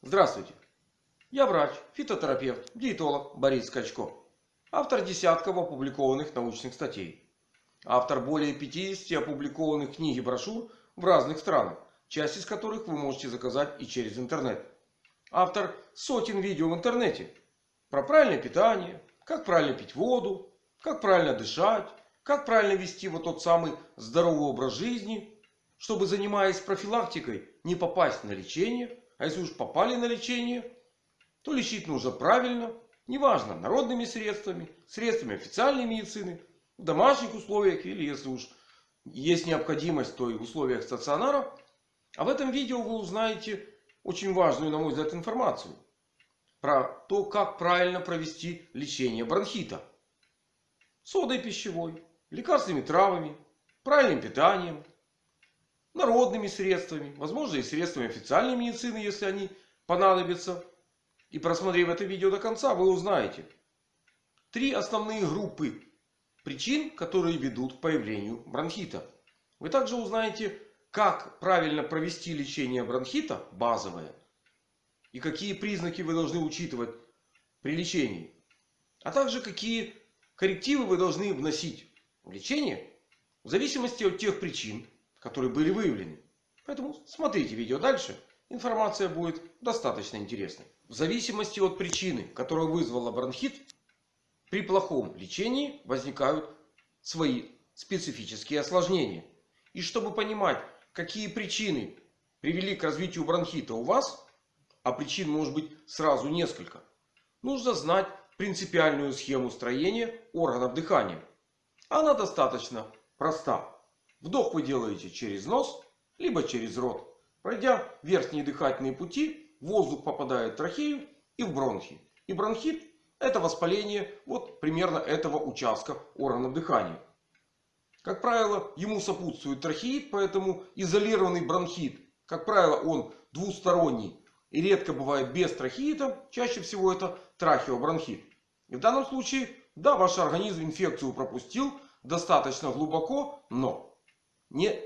Здравствуйте! Я врач, фитотерапевт, диетолог Борис Скачко. Автор десятков опубликованных научных статей. Автор более 50 опубликованных книг и брошюр в разных странах. Часть из которых вы можете заказать и через интернет. Автор сотен видео в интернете. Про правильное питание, как правильно пить воду, как правильно дышать, как правильно вести вот тот самый здоровый образ жизни. Чтобы занимаясь профилактикой не попасть на лечение. А если уж попали на лечение, то лечить нужно правильно. Неважно народными средствами, средствами официальной медицины, в домашних условиях или если уж есть необходимость, то и в условиях стационара. А в этом видео вы узнаете очень важную, на мой взгляд, информацию. Про то, как правильно провести лечение бронхита. Содой пищевой, лекарственными травами, правильным питанием, народными средствами, возможно и средствами официальной медицины, если они понадобятся. И просмотрев это видео до конца, вы узнаете три основные группы причин, которые ведут к появлению бронхита. Вы также узнаете, как правильно провести лечение бронхита, базовое. И какие признаки вы должны учитывать при лечении. А также какие коррективы вы должны вносить в лечение. В зависимости от тех причин, которые были выявлены. Поэтому смотрите видео дальше. Информация будет достаточно интересной. В зависимости от причины, которая вызвала бронхит, при плохом лечении возникают свои специфические осложнения. И чтобы понимать, какие причины привели к развитию бронхита у вас, а причин может быть сразу несколько, нужно знать принципиальную схему строения органов дыхания. Она достаточно проста. Вдох вы делаете через нос, либо через рот. Пройдя верхние дыхательные пути, воздух попадает в трахею и в бронхи. И бронхит это воспаление вот примерно этого участка органов дыхания. Как правило, ему сопутствует трахеит, поэтому изолированный бронхит, как правило, он двусторонний и редко бывает без трахеита. Чаще всего это трахеобронхит. И в данном случае, да, ваш организм инфекцию пропустил достаточно глубоко, но не,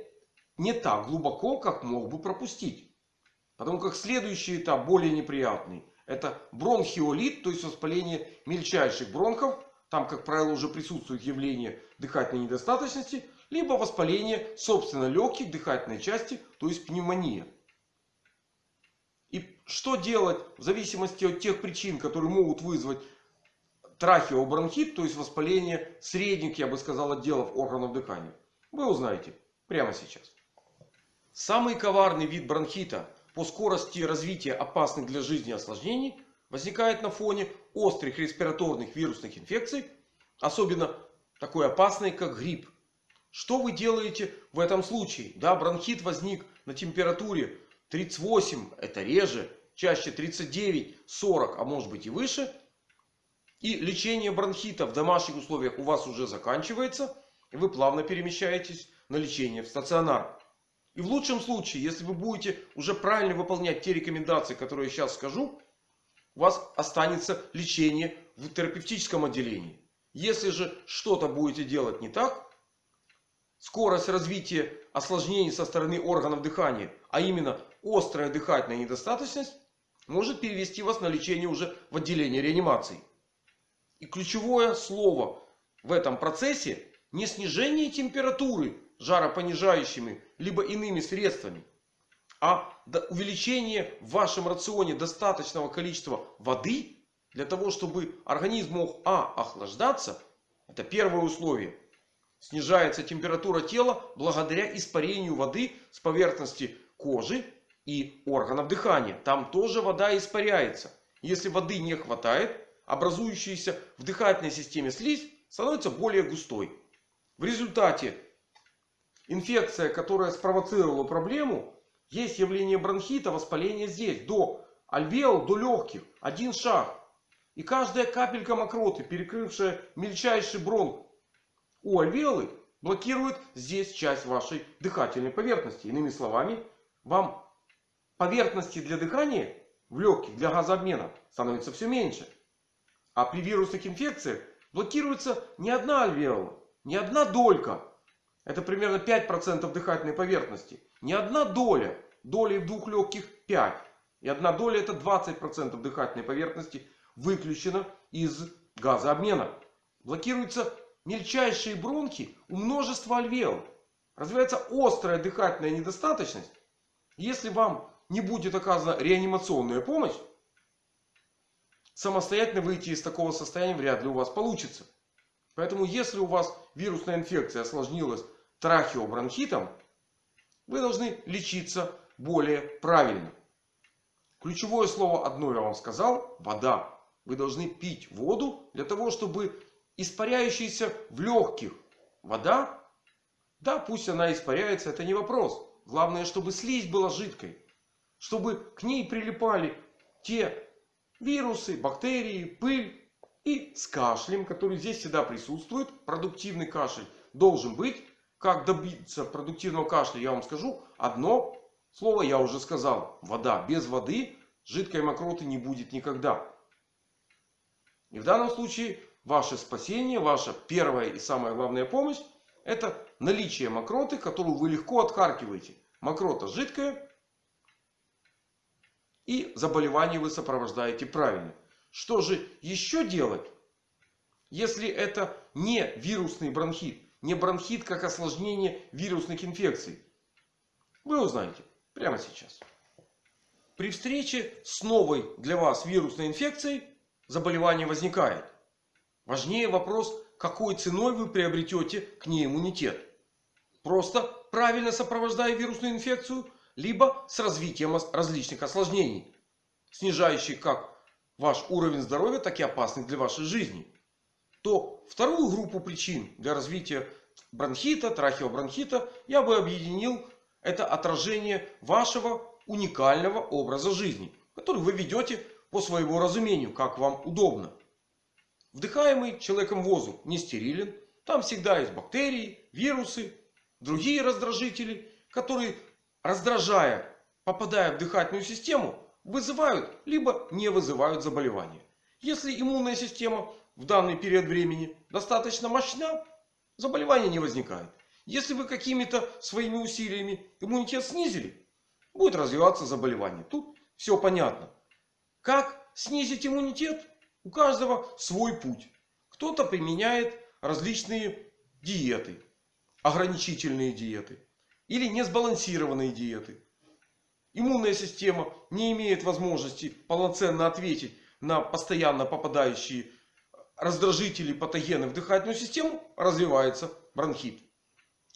не так глубоко, как мог бы пропустить. Потому как следующий этап более неприятный. Это бронхиолит, то есть воспаление мельчайших бронхов. Там, как правило, уже присутствует явление дыхательной недостаточности. Либо воспаление, собственно, легких дыхательной части, то есть пневмония. И что делать в зависимости от тех причин, которые могут вызвать трахеобронхит, то есть воспаление средних, я бы сказал, отделов органов дыхания. Вы узнаете прямо сейчас. Самый коварный вид бронхита по скорости развития опасных для жизни осложнений возникает на фоне острых респираторных вирусных инфекций. Особенно такой опасной, как грипп. Что вы делаете в этом случае? Да, бронхит возник на температуре 38, это реже, чаще 39, 40, а может быть и выше. И лечение бронхита в домашних условиях у вас уже заканчивается. И вы плавно перемещаетесь на лечение в стационар. И в лучшем случае, если вы будете уже правильно выполнять те рекомендации, которые я сейчас скажу, у вас останется лечение в терапевтическом отделении. Если же что-то будете делать не так, скорость развития осложнений со стороны органов дыхания, а именно острая дыхательная недостаточность, может перевести вас на лечение уже в отделение реанимации. И ключевое слово в этом процессе не снижение температуры жаропонижающими, либо иными средствами. А увеличение в вашем рационе достаточного количества воды. Для того, чтобы организм мог А. Охлаждаться. Это первое условие. Снижается температура тела благодаря испарению воды с поверхности кожи и органов дыхания. Там тоже вода испаряется. Если воды не хватает, образующаяся в дыхательной системе слизь становится более густой. В результате инфекция, которая спровоцировала проблему, есть явление бронхита, воспаления здесь, до альвеол, до легких. Один шаг. И каждая капелька мокроты, перекрывшая мельчайший бронх у альвеолы, блокирует здесь часть вашей дыхательной поверхности. Иными словами, вам поверхности для дыхания в легких, для газообмена становится все меньше. А при вирусных инфекциях блокируется не одна альвеола, не одна долька, это примерно 5% дыхательной поверхности. Не одна доля. Долей в двух легких 5. И одна доля это 20% дыхательной поверхности выключена из газообмена. Блокируются мельчайшие бронхи у множества альвеол. Развивается острая дыхательная недостаточность. Если вам не будет оказана реанимационная помощь, самостоятельно выйти из такого состояния вряд ли у вас получится. Поэтому если у вас вирусная инфекция осложнилась трахеобронхитом, вы должны лечиться более правильно. Ключевое слово одно я вам сказал. Вода. Вы должны пить воду для того, чтобы испаряющаяся в легких вода. Да, пусть она испаряется, это не вопрос. Главное, чтобы слизь была жидкой. Чтобы к ней прилипали те вирусы, бактерии, пыль. И с кашлем, который здесь всегда присутствует. Продуктивный кашель должен быть. Как добиться продуктивного кашля, я вам скажу. Одно слово я уже сказал. Вода. Без воды жидкой мокроты не будет никогда. И в данном случае ваше спасение, ваша первая и самая главная помощь. Это наличие мокроты, которую вы легко отхаркиваете. Мокрота жидкая. И заболевание вы сопровождаете правильно. Что же еще делать? Если это не вирусный бронхит. Не бронхит как осложнение вирусных инфекций. Вы узнаете прямо сейчас. При встрече с новой для вас вирусной инфекцией заболевание возникает. Важнее вопрос, какой ценой вы приобретете к ней иммунитет. Просто правильно сопровождая вирусную инфекцию, либо с развитием различных осложнений, снижающих как ваш уровень здоровья, так и опасных для вашей жизни. То вторую группу причин для развития бронхита, трахеобронхита я бы объединил. Это отражение вашего уникального образа жизни, который вы ведете по своему разумению, как вам удобно. Вдыхаемый человеком воздух не стерилен. Там всегда есть бактерии, вирусы, другие раздражители, которые, раздражая, попадая в дыхательную систему, вызывают либо не вызывают заболевания. Если иммунная система в данный период времени достаточно мощна, заболевания не возникает. Если вы какими-то своими усилиями иммунитет снизили, будет развиваться заболевание. Тут все понятно. Как снизить иммунитет? У каждого свой путь. Кто-то применяет различные диеты. Ограничительные диеты. Или несбалансированные диеты. Иммунная система не имеет возможности полноценно ответить на постоянно попадающие раздражители, патогены в дыхательную систему. Развивается бронхит.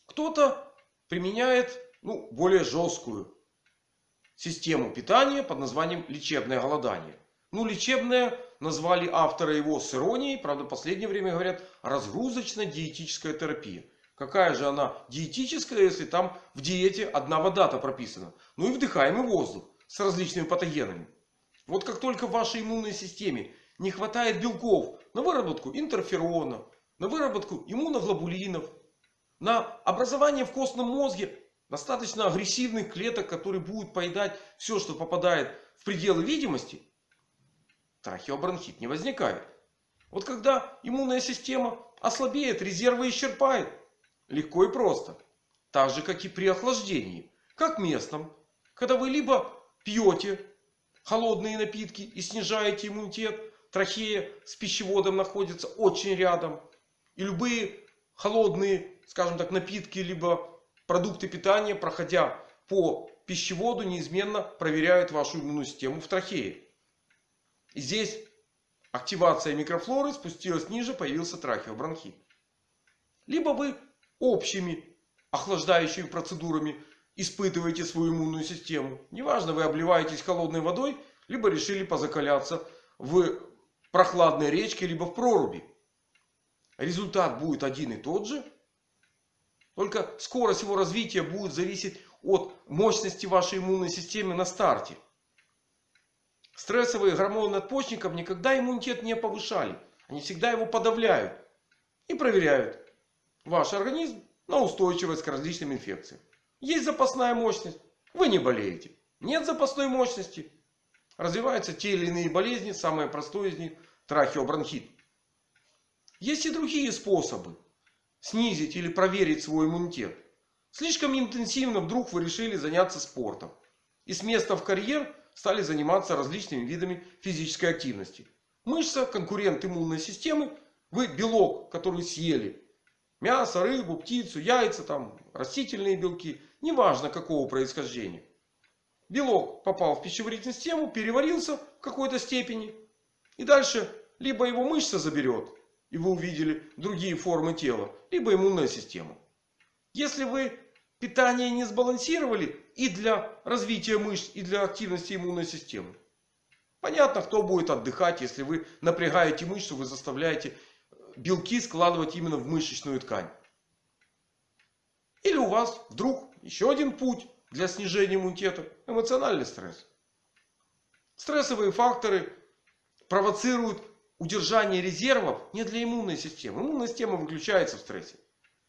Кто-то применяет ну, более жесткую систему питания под названием лечебное голодание. Ну, лечебное назвали автора его с иронией. Правда, в последнее время говорят разгрузочно-диетическая терапия. Какая же она диетическая, если там в диете одна вода-то прописана. Ну и вдыхаемый воздух с различными патогенами. Вот как только в вашей иммунной системе не хватает белков на выработку интерферона, на выработку иммуноглобулинов, на образование в костном мозге достаточно агрессивных клеток, которые будут поедать все, что попадает в пределы видимости, трахеобронхит не возникает. Вот когда иммунная система ослабеет, резервы исчерпает. Легко и просто. Так же, как и при охлаждении. Как местном. Когда вы либо пьете холодные напитки и снижаете иммунитет. Трахея с пищеводом находится очень рядом. И любые холодные, скажем так, напитки, либо продукты питания, проходя по пищеводу, неизменно проверяют вашу иммунную систему в трахее. И здесь активация микрофлоры спустилась ниже, появился трахеобронхит. Либо вы общими охлаждающими процедурами испытываете свою иммунную систему. Неважно, вы обливаетесь холодной водой, либо решили позакаляться в прохладной речке, либо в проруби. Результат будет один и тот же. Только скорость его развития будет зависеть от мощности вашей иммунной системы на старте. Стрессовые гормоны надпочечников никогда иммунитет не повышали. Они всегда его подавляют. И проверяют ваш организм на устойчивость к различным инфекциям. Есть запасная мощность. Вы не болеете. Нет запасной мощности. Развиваются те или иные болезни. Самое простое из них трахеобронхит. Есть и другие способы снизить или проверить свой иммунитет. Слишком интенсивно вдруг вы решили заняться спортом. И с места в карьер стали заниматься различными видами физической активности. Мышца, конкурент иммунной системы. Вы белок, который съели. Мясо, рыбу, птицу, яйца, там, растительные белки. Неважно какого происхождения. Белок попал в пищеварительную систему, переварился в какой-то степени. И дальше либо его мышца заберет, и вы увидели другие формы тела, либо иммунная система. Если вы питание не сбалансировали и для развития мышц, и для активности иммунной системы. Понятно, кто будет отдыхать, если вы напрягаете мышцу, вы заставляете белки складывать именно в мышечную ткань. Или у вас вдруг еще один путь для снижения иммунитета. Эмоциональный стресс. Стрессовые факторы провоцируют удержание резервов не для иммунной системы. Иммунная система выключается в стрессе.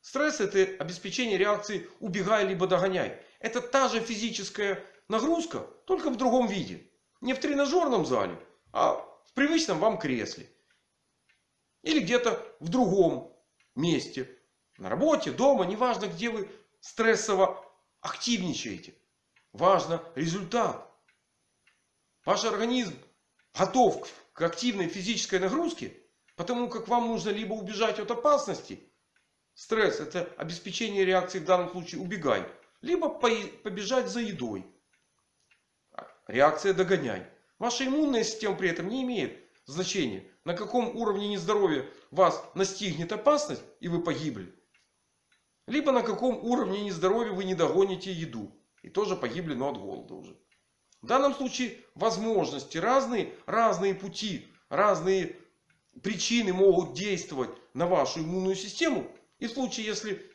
Стресс это обеспечение реакции убегай либо догоняй. Это та же физическая нагрузка, только в другом виде. Не в тренажерном зале, а в привычном вам кресле. Или где-то в другом месте. На работе, дома, неважно где вы стрессово активничаете. Важно результат. Ваш организм готов к активной физической нагрузке. Потому как вам нужно либо убежать от опасности. Стресс это обеспечение реакции в данном случае убегай. Либо побежать за едой. Реакция догоняй. Ваша иммунная система при этом не имеет значения. На каком уровне нездоровья вас настигнет опасность и вы погибли. Либо на каком уровне нездоровья вы не догоните еду. И тоже погибли, но от голода уже. В данном случае возможности разные. Разные пути, разные причины могут действовать на вашу иммунную систему. И в случае, если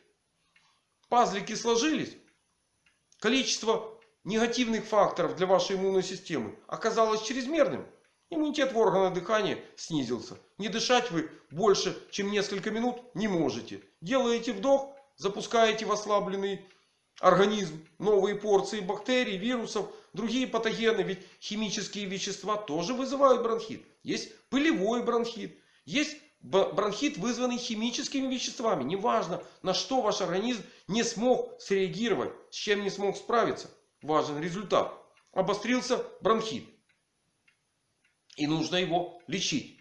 пазлики сложились, количество негативных факторов для вашей иммунной системы оказалось чрезмерным. Иммунитет в органах дыхания снизился. Не дышать вы больше, чем несколько минут не можете. Делаете вдох, запускаете в ослабленный организм новые порции бактерий, вирусов, другие патогены. Ведь химические вещества тоже вызывают бронхит. Есть пылевой бронхит. Есть бронхит, вызванный химическими веществами. Неважно, на что ваш организм не смог среагировать, с чем не смог справиться. Важен результат. Обострился бронхит. И нужно его лечить.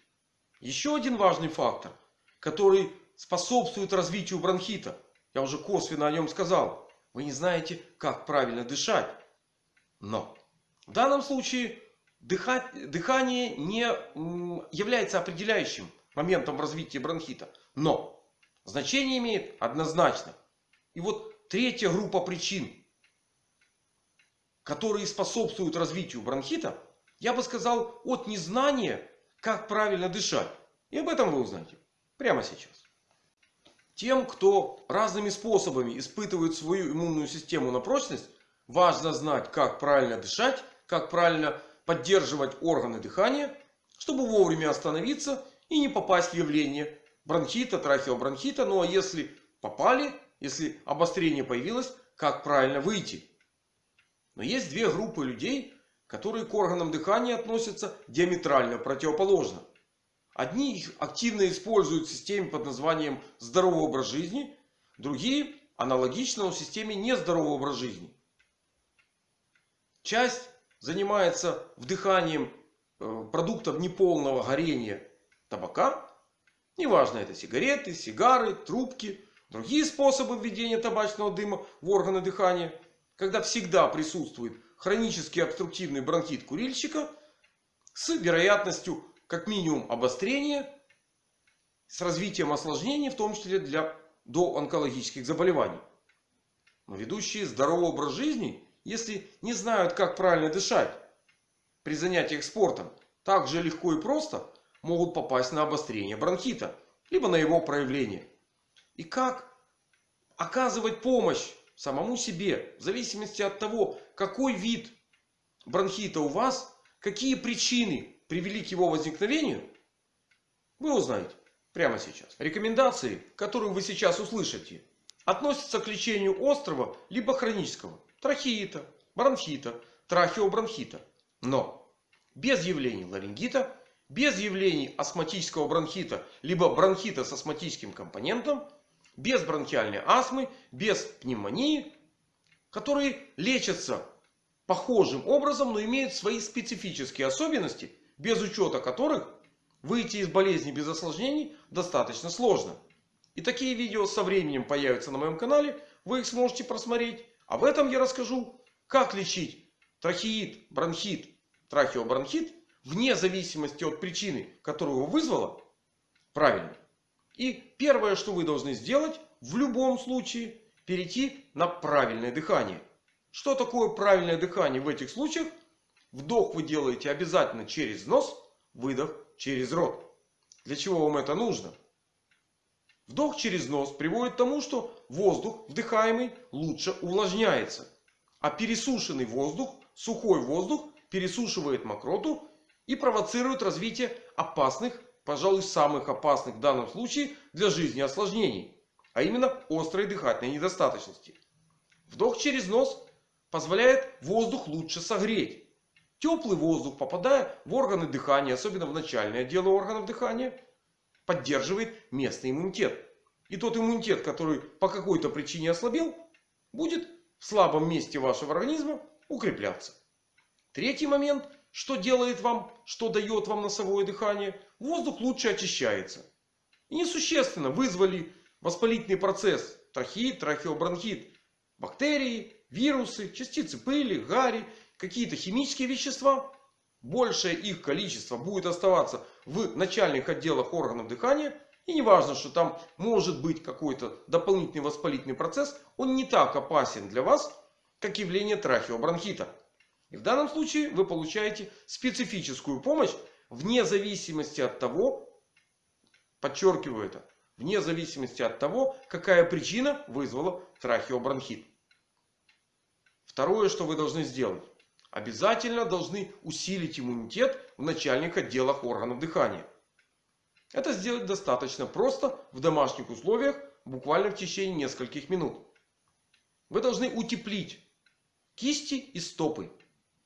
Еще один важный фактор, который способствует развитию бронхита. Я уже косвенно о нем сказал. Вы не знаете, как правильно дышать. Но в данном случае дыхание не является определяющим моментом развития бронхита. Но значение имеет однозначно. И вот третья группа причин, которые способствуют развитию бронхита, я бы сказал от незнания, как правильно дышать. И об этом вы узнаете прямо сейчас. Тем, кто разными способами испытывает свою иммунную систему на прочность, важно знать, как правильно дышать, как правильно поддерживать органы дыхания, чтобы вовремя остановиться и не попасть в явление бронхита, трахеобронхита. Ну а если попали, если обострение появилось, как правильно выйти. Но есть две группы людей, которые к органам дыхания относятся диаметрально противоположно. Одни их активно используют в системе под названием здоровый образ жизни. Другие аналогично в системе нездоровый образ жизни. Часть занимается вдыханием э, продуктов неполного горения табака. Неважно это сигареты, сигары, трубки. Другие способы введения табачного дыма в органы дыхания. Когда всегда присутствует хронический обструктивный бронхит курильщика. С вероятностью как минимум обострения. С развитием осложнений, в том числе для доонкологических заболеваний. Но ведущие здоровый образ жизни, если не знают, как правильно дышать при занятиях спортом, так же легко и просто могут попасть на обострение бронхита. Либо на его проявление. И как оказывать помощь самому себе. В зависимости от того, какой вид бронхита у вас. Какие причины привели к его возникновению. Вы узнаете прямо сейчас. Рекомендации, которые вы сейчас услышите, относятся к лечению острого либо хронического трахеита, бронхита, трахеобронхита. Но без явлений ларингита без явлений астматического бронхита, либо бронхита с астматическим компонентом, без бронхиальной астмы, без пневмонии, которые лечатся похожим образом, но имеют свои специфические особенности, без учета которых выйти из болезни без осложнений достаточно сложно. И такие видео со временем появятся на моем канале. Вы их сможете просмотреть. А в этом я расскажу, как лечить трахеид, бронхит, трахеобронхит вне зависимости от причины, которую его вызвала, правильно. И первое, что вы должны сделать в любом случае, перейти на правильное дыхание. Что такое правильное дыхание в этих случаях? Вдох вы делаете обязательно через нос, выдох через рот. Для чего вам это нужно? Вдох через нос приводит к тому, что воздух вдыхаемый лучше увлажняется. А пересушенный воздух, сухой воздух пересушивает мокроту и провоцирует развитие опасных, пожалуй самых опасных в данном случае для жизни осложнений. А именно острой дыхательной недостаточности. Вдох через нос позволяет воздух лучше согреть. Теплый воздух, попадая в органы дыхания, особенно в начальные отделы органов дыхания, поддерживает местный иммунитет. И тот иммунитет, который по какой-то причине ослабел, будет в слабом месте вашего организма укрепляться. Третий момент. Что делает вам, что дает вам носовое дыхание? Воздух лучше очищается. И несущественно вызвали воспалительный процесс. Трахеид, трахеобронхит. Бактерии, вирусы, частицы пыли, гари, какие-то химические вещества. Большее их количество будет оставаться в начальных отделах органов дыхания. И не важно, что там может быть какой-то дополнительный воспалительный процесс. Он не так опасен для вас, как явление трахеобронхита. И в данном случае вы получаете специфическую помощь вне зависимости от того, подчеркиваю это, вне зависимости от того, какая причина вызвала трахеобронхит. Второе, что вы должны сделать. Обязательно должны усилить иммунитет в начальных отделах органов дыхания. Это сделать достаточно просто в домашних условиях, буквально в течение нескольких минут. Вы должны утеплить кисти и стопы.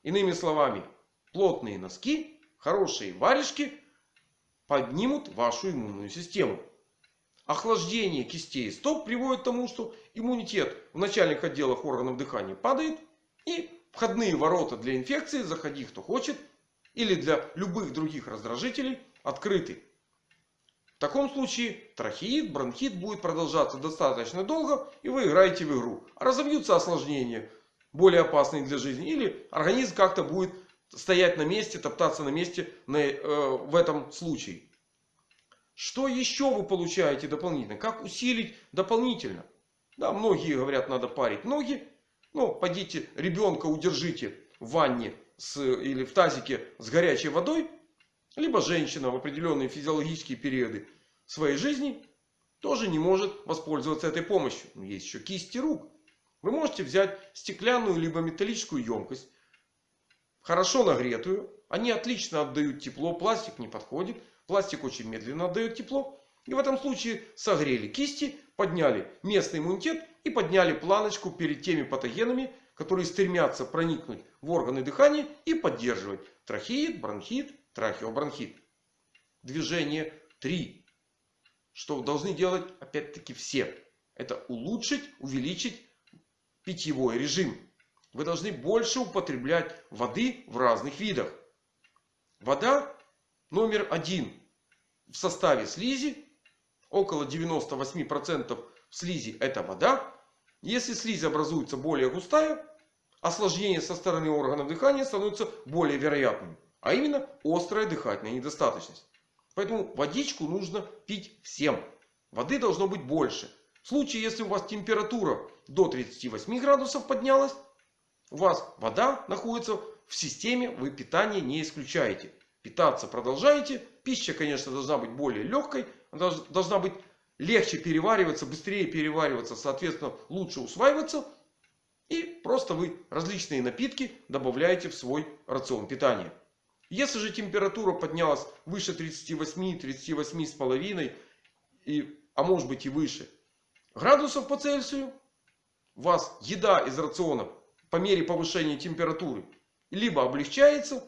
Иными словами, плотные носки, хорошие варежки поднимут вашу иммунную систему. Охлаждение кистей и стоп приводит к тому, что иммунитет в начальных отделах органов дыхания падает. И входные ворота для инфекции, заходи кто хочет, или для любых других раздражителей открыты. В таком случае трахеид, бронхит будет продолжаться достаточно долго. И вы играете в игру. А разовьются осложнения более опасные для жизни. Или организм как-то будет стоять на месте, топтаться на месте на, э, в этом случае. Что еще вы получаете дополнительно? Как усилить дополнительно? Да, многие говорят, надо парить ноги. Ну, пойдите ребенка удержите в ванне с, или в тазике с горячей водой. Либо женщина в определенные физиологические периоды своей жизни тоже не может воспользоваться этой помощью. Есть еще кисти рук. Вы можете взять стеклянную либо металлическую емкость. Хорошо нагретую. Они отлично отдают тепло. Пластик не подходит. Пластик очень медленно отдает тепло. И в этом случае согрели кисти, подняли местный иммунитет и подняли планочку перед теми патогенами, которые стремятся проникнуть в органы дыхания и поддерживать трахеид, бронхит, трахеобронхит. Движение 3. Что должны делать опять-таки все. Это улучшить, увеличить питьевой режим. Вы должны больше употреблять воды в разных видах. Вода номер один в составе слизи. Около 98% в слизи это вода. Если слизь образуется более густая, осложнение со стороны органов дыхания становится более вероятным. А именно острая дыхательная недостаточность. Поэтому водичку нужно пить всем. Воды должно быть больше. В случае, если у вас температура до 38 градусов поднялась, у вас вода находится в системе, вы питание не исключаете. Питаться продолжаете. Пища, конечно, должна быть более легкой. Должна быть легче перевариваться, быстрее перевариваться, соответственно, лучше усваиваться. И просто вы различные напитки добавляете в свой рацион питания. Если же температура поднялась выше 38, 38,5, и, а может быть и выше, градусов по Цельсию. Вас еда из рациона по мере повышения температуры либо облегчается.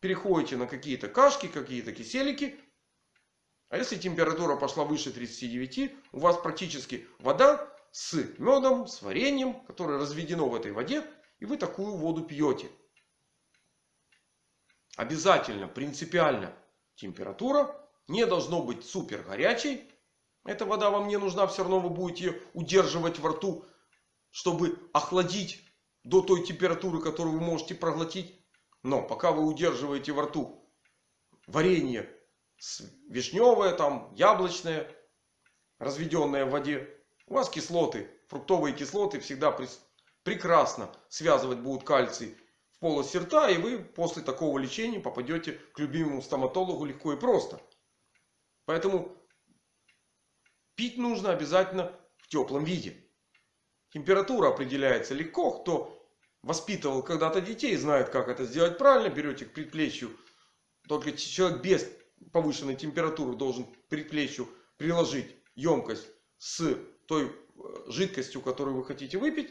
Переходите на какие-то кашки, какие-то киселики. А если температура пошла выше 39, у вас практически вода с медом, с вареньем, которое разведено в этой воде. И вы такую воду пьете. Обязательно, принципиально температура не должно быть супер горячей. Эта вода вам не нужна. Все равно вы будете ее удерживать во рту, чтобы охладить до той температуры, которую вы можете проглотить. Но пока вы удерживаете во рту варенье вишневое, там, яблочное, разведенное в воде, у вас кислоты, фруктовые кислоты всегда прекрасно связывать будут кальций в полости рта. И вы после такого лечения попадете к любимому стоматологу легко и просто. Поэтому пить нужно обязательно в теплом виде. Температура определяется легко. Кто воспитывал когда-то детей, знает как это сделать правильно. Берете к предплечью. Только человек без повышенной температуры должен к предплечью приложить емкость с той э, жидкостью, которую вы хотите выпить.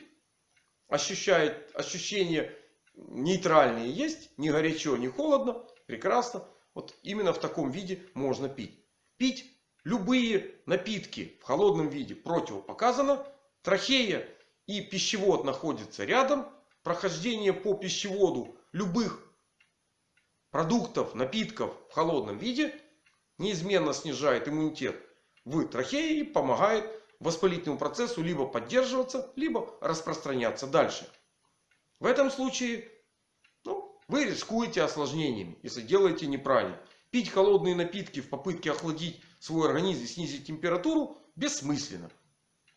Ощущает, ощущение нейтральные есть. Не горячо, не холодно. Прекрасно. Вот именно в таком виде можно пить. Пить любые напитки в холодном виде противопоказано. Трахея и пищевод находятся рядом. Прохождение по пищеводу любых продуктов, напитков в холодном виде неизменно снижает иммунитет в трахее и помогает воспалительному процессу либо поддерживаться, либо распространяться дальше. В этом случае ну, вы рискуете осложнениями, если делаете неправильно. Пить холодные напитки в попытке охладить свой организм и снизить температуру бессмысленно.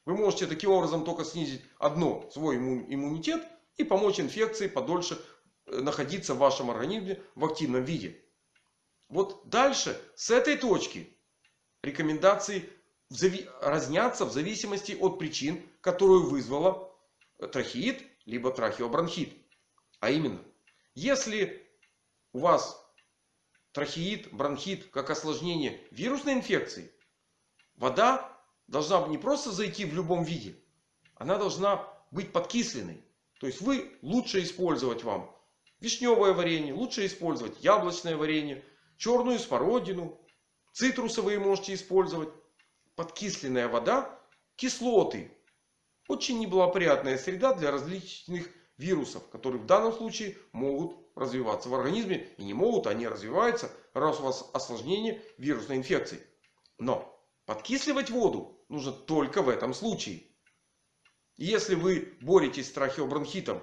Вы можете таким образом только снизить одно свой иммунитет и помочь инфекции подольше э, находиться в вашем организме в активном виде. Вот дальше с этой точки рекомендации разнятся в зависимости от причин, которую вызвала трахеид либо трахеобронхит. А именно, если у вас трахеид, бронхит как осложнение вирусной инфекции, вода должна не просто зайти в любом виде. Она должна быть подкисленной. То есть вы лучше использовать вам вишневое варенье, лучше использовать яблочное варенье, черную смородину, цитрусовые можете использовать. Подкисленная вода, кислоты. Очень неблагоприятная среда для различных вирусов, которые в данном случае могут развиваться в организме. И не могут, они развиваются, раз у вас осложнение вирусной инфекции. Но подкисливать воду нужно только в этом случае. Если вы боретесь с трахеобронхитом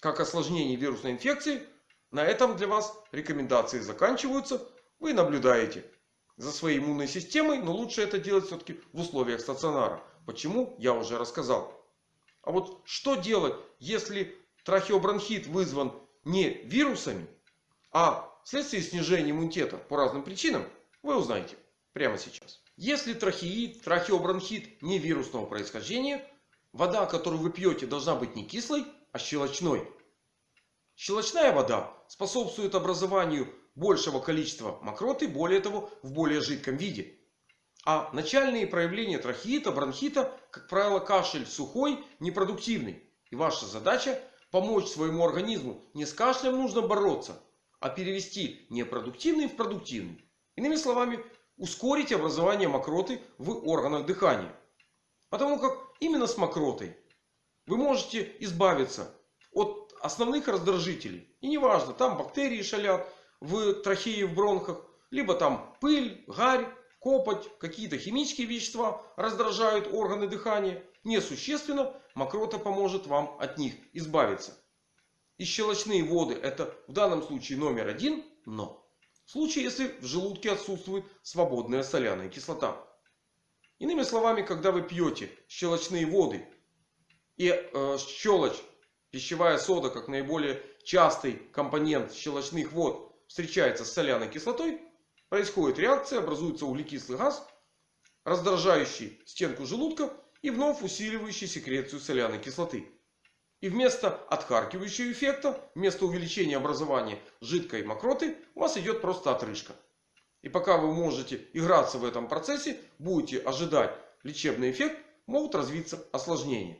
как осложнение вирусной инфекции, на этом для вас рекомендации заканчиваются. Вы наблюдаете за своей иммунной системой, но лучше это делать все-таки в условиях стационара. Почему? Я уже рассказал. А вот что делать, если трахеобронхит вызван не вирусами, а вследствие снижения иммунитета по разным причинам, вы узнаете прямо сейчас. Если трахеид, трахеобронхит не вирусного происхождения, вода, которую вы пьете, должна быть не кислой, а щелочной. Щелочная вода способствует образованию большего количества мокроты, более того, в более жидком виде. А начальные проявления трахеита, бронхита, как правило, кашель сухой, непродуктивный. И ваша задача помочь своему организму. Не с кашлем нужно бороться, а перевести непродуктивный в продуктивный. Иными словами, ускорить образование мокроты в органах дыхания. Потому как именно с мокротой вы можете избавиться от основных раздражителей. И неважно, там бактерии шалят в трахее, в бронхах. Либо там пыль, гарь, копоть, какие-то химические вещества раздражают органы дыхания. Несущественно мокрота поможет вам от них избавиться. И щелочные воды это в данном случае номер один. Но в случае если в желудке отсутствует свободная соляная кислота. Иными словами, когда вы пьете щелочные воды и э, щелочь, пищевая сода как наиболее частый компонент щелочных вод встречается с соляной кислотой, происходит реакция, образуется углекислый газ, раздражающий стенку желудка и вновь усиливающий секрецию соляной кислоты. И вместо отхаркивающего эффекта, вместо увеличения образования жидкой мокроты, у вас идет просто отрыжка. И пока вы можете играться в этом процессе, будете ожидать лечебный эффект, могут развиться осложнения.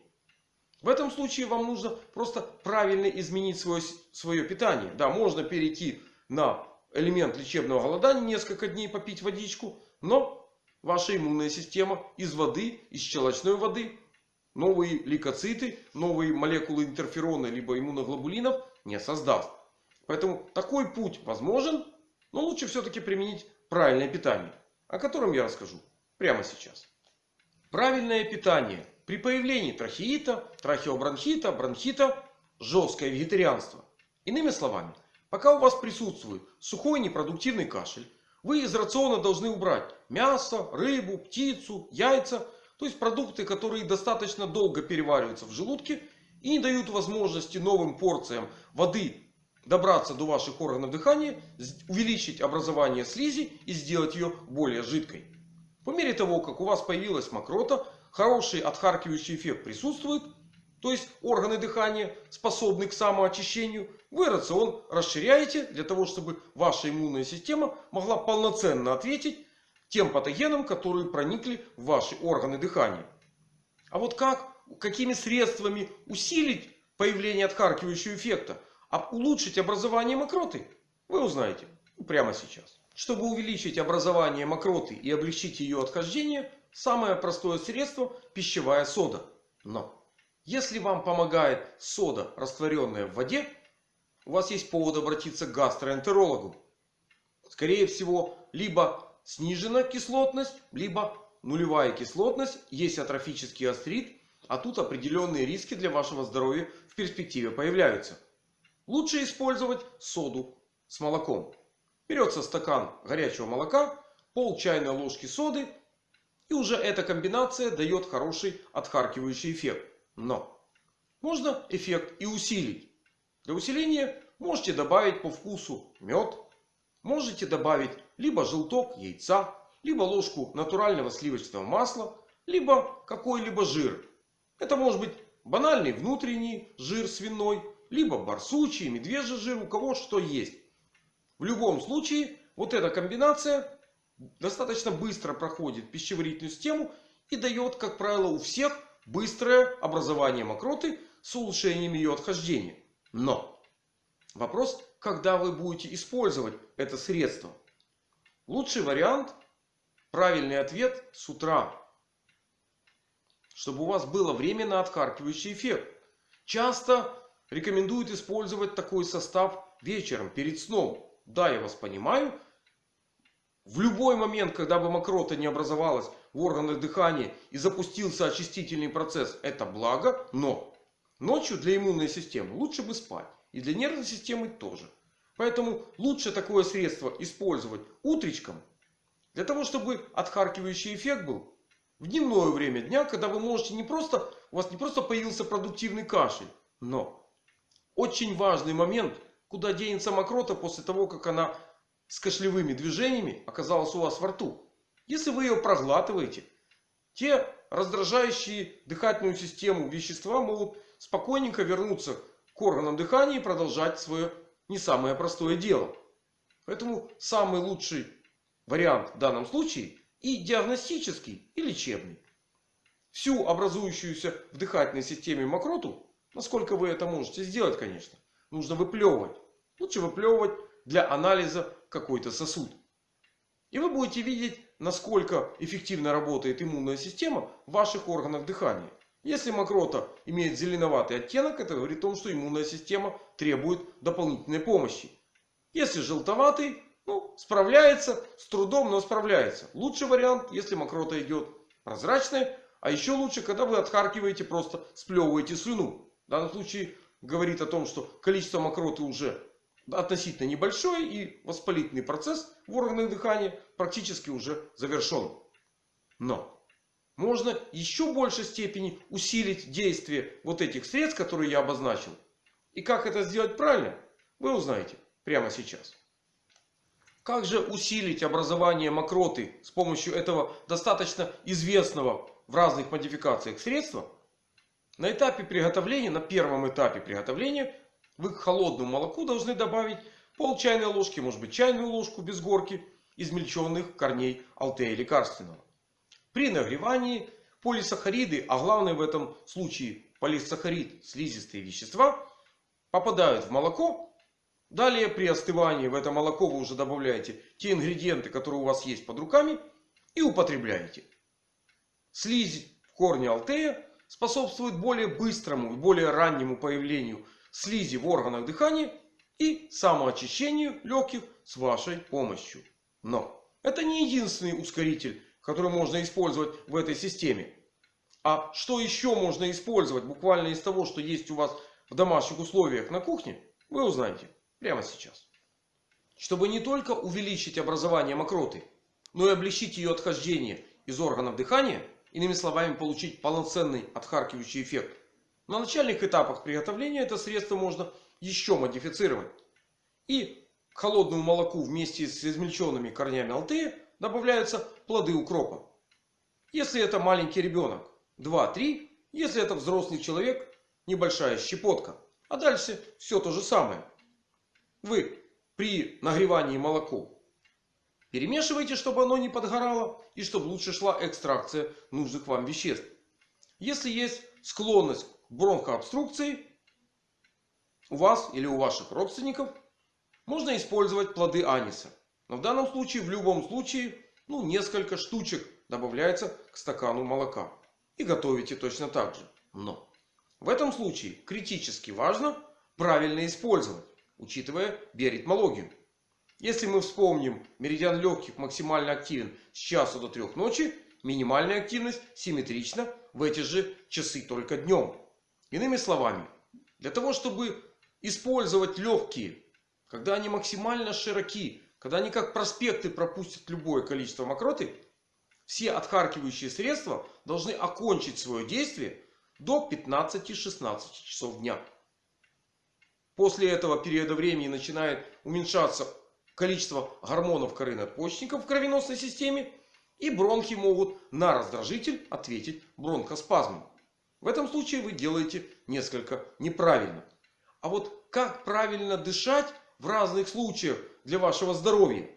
В этом случае вам нужно просто правильно изменить свое, свое питание. Да, можно перейти на элемент лечебного голодания, несколько дней попить водичку. Но ваша иммунная система из воды, из щелочной воды новые лейкоциты, новые молекулы интерферона либо иммуноглобулинов не создаст. Поэтому такой путь возможен, но лучше все-таки применить правильное питание, о котором я расскажу прямо сейчас. Правильное питание при появлении трахеита, трахеобронхита, бронхита, жесткое вегетарианство. Иными словами, пока у вас присутствует сухой непродуктивный кашель, вы из рациона должны убрать мясо, рыбу, птицу, яйца. То есть продукты, которые достаточно долго перевариваются в желудке и не дают возможности новым порциям воды добраться до ваших органов дыхания, увеличить образование слизи и сделать ее более жидкой. По мере того, как у вас появилась мокрота, хороший отхаркивающий эффект присутствует. То есть органы дыхания способны к самоочищению. Вы рацион расширяете для того, чтобы ваша иммунная система могла полноценно ответить тем патогенам, которые проникли в ваши органы дыхания. А вот как, какими средствами усилить появление отхаркивающего эффекта, а улучшить образование мокроты, вы узнаете прямо сейчас. Чтобы увеличить образование мокроты и облегчить ее отхождение, самое простое средство – пищевая сода. Но если вам помогает сода, растворенная в воде, у вас есть повод обратиться к гастроэнтерологу. Скорее всего, либо снижена кислотность, либо нулевая кислотность, есть атрофический астрит, а тут определенные риски для вашего здоровья в перспективе появляются. Лучше использовать соду с молоком. Берется стакан горячего молока, пол чайной ложки соды. И уже эта комбинация дает хороший отхаркивающий эффект. Но можно эффект и усилить. Для усиления можете добавить по вкусу мед. Можете добавить либо желток яйца, либо ложку натурального сливочного масла, либо какой-либо жир. Это может быть банальный внутренний жир свиной, либо барсучий, медвежий жир, у кого что есть. В любом случае, вот эта комбинация достаточно быстро проходит пищеварительную систему и дает, как правило, у всех быстрое образование мокроты с улучшением ее отхождения. Но вопрос, когда вы будете использовать это средство. Лучший вариант, правильный ответ с утра. Чтобы у вас было временно отхаркивающий эффект. Часто рекомендуют использовать такой состав вечером перед сном. Да, я вас понимаю. В любой момент, когда бы мокрота не образовалась в органах дыхания и запустился очистительный процесс, это благо. Но ночью для иммунной системы лучше бы спать. И для нервной системы тоже. Поэтому лучше такое средство использовать утречком. Для того, чтобы отхаркивающий эффект был в дневное время дня, когда вы можете не просто, у вас не просто появился продуктивный кашель, но очень важный момент – Куда денется мокрота после того, как она с кашлевыми движениями оказалась у вас во рту? Если вы ее проглатываете, те раздражающие дыхательную систему вещества могут спокойненько вернуться к органам дыхания и продолжать свое не самое простое дело. Поэтому самый лучший вариант в данном случае и диагностический, и лечебный. Всю образующуюся в дыхательной системе мокроту, насколько вы это можете сделать, конечно, нужно выплевывать. Лучше выплевывать для анализа какой-то сосуд. И вы будете видеть, насколько эффективно работает иммунная система в ваших органах дыхания. Если мокрота имеет зеленоватый оттенок, это говорит о том, что иммунная система требует дополнительной помощи. Если желтоватый, ну, справляется с трудом, но справляется. Лучший вариант, если мокрота идет прозрачная. А еще лучше, когда вы отхаркиваете, просто сплевываете слюну. В данном случае говорит о том, что количество мокроты уже относительно небольшое. И воспалительный процесс в органах дыхания практически уже завершен. Но можно еще большей степени усилить действие вот этих средств, которые я обозначил. И как это сделать правильно, вы узнаете прямо сейчас. Как же усилить образование мокроты с помощью этого достаточно известного в разных модификациях средства? На этапе приготовления, на первом этапе приготовления, вы к холодному молоку должны добавить пол чайной ложки, может быть чайную ложку без горки измельченных корней алтея лекарственного. При нагревании полисахариды, а главное в этом случае полисахарид, слизистые вещества, попадают в молоко. Далее при остывании в это молоко вы уже добавляете те ингредиенты, которые у вас есть под руками и употребляете. Слизь в корне алтея способствует более быстрому и более раннему появлению слизи в органах дыхания и самоочищению легких с вашей помощью. Но это не единственный ускоритель, который можно использовать в этой системе. А что еще можно использовать буквально из того, что есть у вас в домашних условиях на кухне, вы узнаете прямо сейчас. Чтобы не только увеличить образование мокроты, но и облегчить ее отхождение из органов дыхания, иными словами получить полноценный отхаркивающий эффект. На начальных этапах приготовления это средство можно еще модифицировать. И к холодному молоку вместе с измельченными корнями алтея добавляются плоды укропа. Если это маленький ребенок, 2-3. Если это взрослый человек, небольшая щепотка. А дальше все то же самое. Вы при нагревании молоко перемешиваете, чтобы оно не подгорало. И чтобы лучше шла экстракция нужных вам веществ. Если есть склонность к бронхообструкции у вас или у ваших родственников, можно использовать плоды аниса. Но в данном случае, в любом случае, ну, несколько штучек добавляется к стакану молока. И готовите точно так же. Но в этом случае критически важно правильно использовать, учитывая биоритмологию. Если мы вспомним, меридиан легких максимально активен с часу до трех ночи, минимальная активность симметрична в эти же часы только днем. Иными словами, для того чтобы использовать легкие, когда они максимально широки, когда они как проспекты пропустят любое количество мокроты, все отхаркивающие средства должны окончить свое действие до 15-16 часов дня. После этого периода времени начинает уменьшаться количество гормонов коры надпочечников в кровеносной системе. И бронхи могут на раздражитель ответить бронхоспазмом. В этом случае вы делаете несколько неправильно. А вот как правильно дышать в разных случаях для вашего здоровья?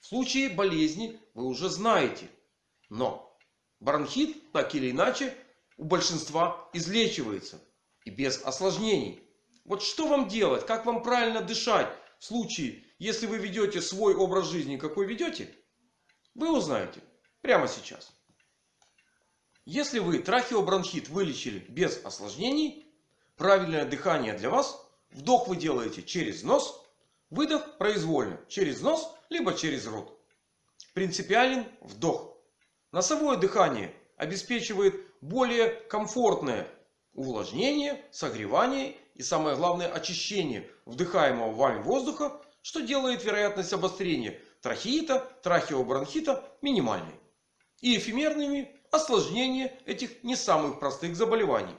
В случае болезни вы уже знаете. Но бронхит, так или иначе, у большинства излечивается. И без осложнений. Вот что вам делать? Как вам правильно дышать? В случае, если вы ведете свой образ жизни, какой ведете, вы узнаете прямо сейчас. Если вы трахеобронхит вылечили без осложнений, правильное дыхание для вас. Вдох вы делаете через нос, выдох произвольно через нос, либо через рот. Принципиален вдох. Носовое дыхание обеспечивает более комфортное увлажнение, согревание и самое главное очищение вдыхаемого вами воздуха, что делает вероятность обострения трахеита, трахеобронхита минимальной. И эфемерными осложнения этих не самых простых заболеваний.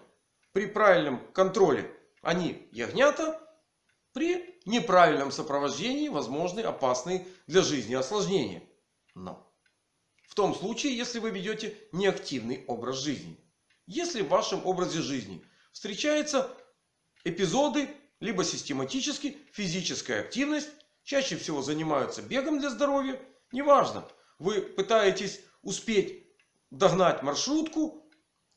При правильном контроле они ягнята, при неправильном сопровождении возможны опасные для жизни осложнения. Но в том случае, если вы ведете неактивный образ жизни. Если в вашем образе жизни встречаются эпизоды, либо систематически физическая активность, чаще всего занимаются бегом для здоровья. Неважно, вы пытаетесь успеть догнать маршрутку,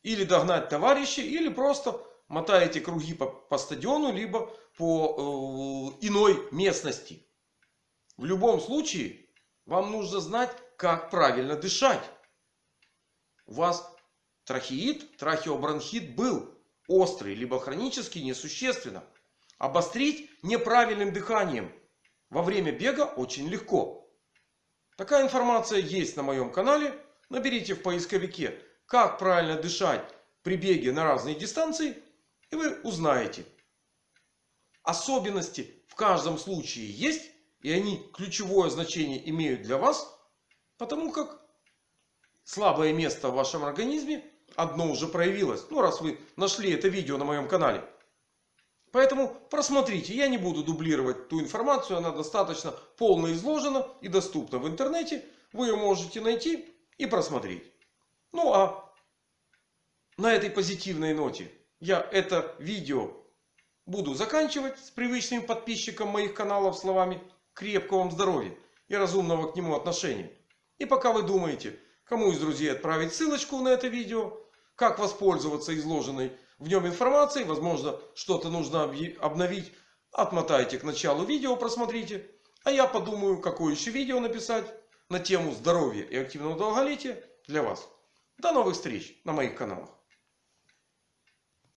или догнать товарища, или просто мотаете круги по, по стадиону, либо по э, иной местности. В любом случае, вам нужно знать, как правильно дышать. У вас трахеид, трахеобронхит был острый, либо хронический, несущественно. Обострить неправильным дыханием во время бега очень легко. Такая информация есть на моем канале. Наберите в поисковике, как правильно дышать при беге на разные дистанции. И вы узнаете. Особенности в каждом случае есть. И они ключевое значение имеют для вас. Потому как слабое место в вашем организме одно уже проявилось. Ну, раз вы нашли это видео на моем канале. Поэтому просмотрите. Я не буду дублировать ту информацию. Она достаточно полно изложена и доступна в интернете. Вы ее можете найти и просмотреть. Ну а на этой позитивной ноте я это видео буду заканчивать с привычным подписчикам моих каналов словами крепкого вам здоровья и разумного к нему отношения. И пока вы думаете, кому из друзей отправить ссылочку на это видео, как воспользоваться изложенной в нем информацией, возможно, что-то нужно обновить, отмотайте к началу видео, просмотрите. А я подумаю, какое еще видео написать на тему здоровья и активного долголетия для вас. До новых встреч на моих каналах.